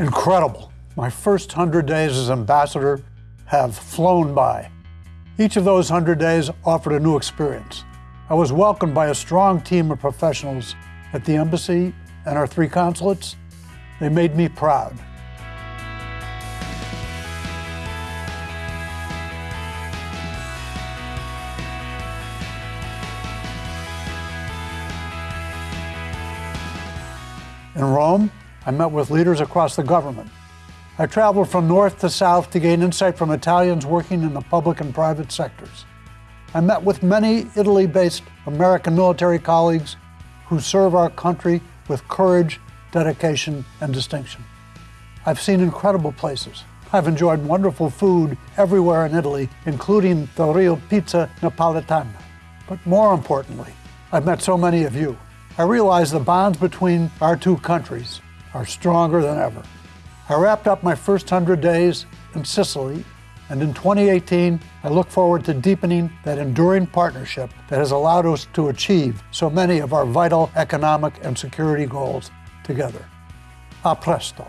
Incredible. My first 100 days as ambassador have flown by. Each of those 100 days offered a new experience. I was welcomed by a strong team of professionals at the embassy and our three consulates. They made me proud. In Rome, I met with leaders across the government. I traveled from north to south to gain insight from Italians working in the public and private sectors. I met with many Italy based American military colleagues who serve our country with courage, dedication, and distinction. I've seen incredible places. I've enjoyed wonderful food everywhere in Italy, including the real pizza napolitana. But more importantly, I've met so many of you. I realize the bonds between our two countries are stronger than ever. I wrapped up my first 100 days in Sicily, and in 2018, I look forward to deepening that enduring partnership that has allowed us to achieve so many of our vital economic and security goals together. A presto.